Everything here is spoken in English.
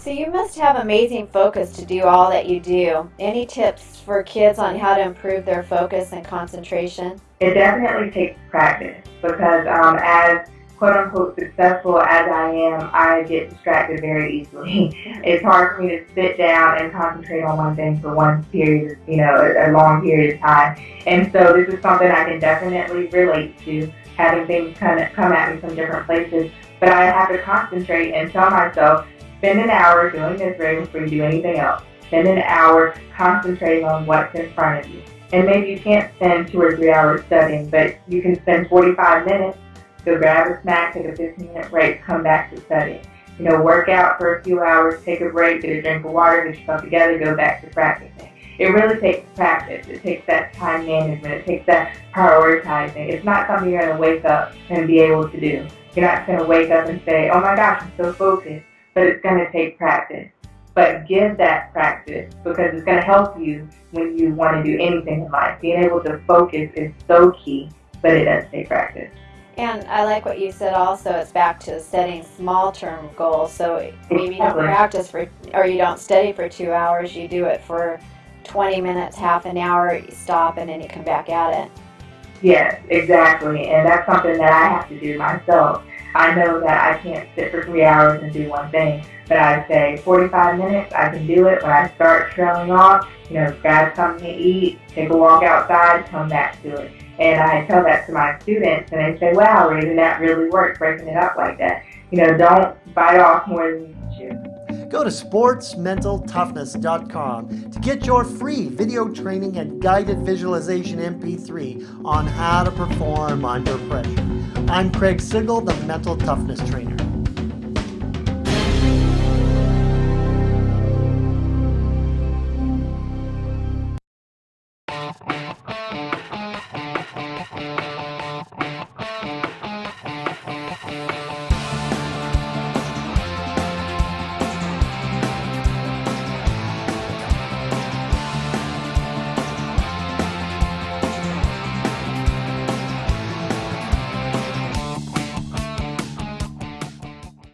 So you must have amazing focus to do all that you do. Any tips for kids on how to improve their focus and concentration? It definitely takes practice because um, as quote unquote successful as I am, I get distracted very easily. it's hard for me to sit down and concentrate on one thing for one period, you know, a, a long period of time. And so this is something I can definitely relate to, having things kind of come at me from different places. But I have to concentrate and tell myself, spend an hour doing this right before you do anything else. Spend an hour concentrating on what's in front of you. And maybe you can't spend two or three hours studying, but you can spend 45 minutes Go grab a snack, take a 15 minute break, come back to studying. You know, work out for a few hours, take a break, get a drink of water, get yourself together, go back to practicing. It really takes practice. It takes that time management. It takes that prioritizing. It's not something you're going to wake up and be able to do. You're not going to wake up and say, oh my gosh, I'm so focused. But it's going to take practice. But give that practice because it's going to help you when you want to do anything in life. Being able to focus is so key, but it does take practice. And I like what you said also, it's back to setting small term goals. So maybe you don't practice for, or you don't study for two hours, you do it for 20 minutes, half an hour, you stop, and then you come back at it. Yes, exactly. And that's something that I have to do myself. I know that I can't sit for three hours and do one thing, but I say 45 minutes, I can do it. When I start trailing off, you know, grab something to eat, take a walk outside, come back to it. And I tell that to my students, and they say, wow, Raven, that really worked, breaking it up like that. You know, don't bite off more than you chew. Go to sportsmentaltoughness.com to get your free video training and guided visualization MP3 on how to perform under pressure. I'm Craig Sigl, the Mental Toughness Trainer.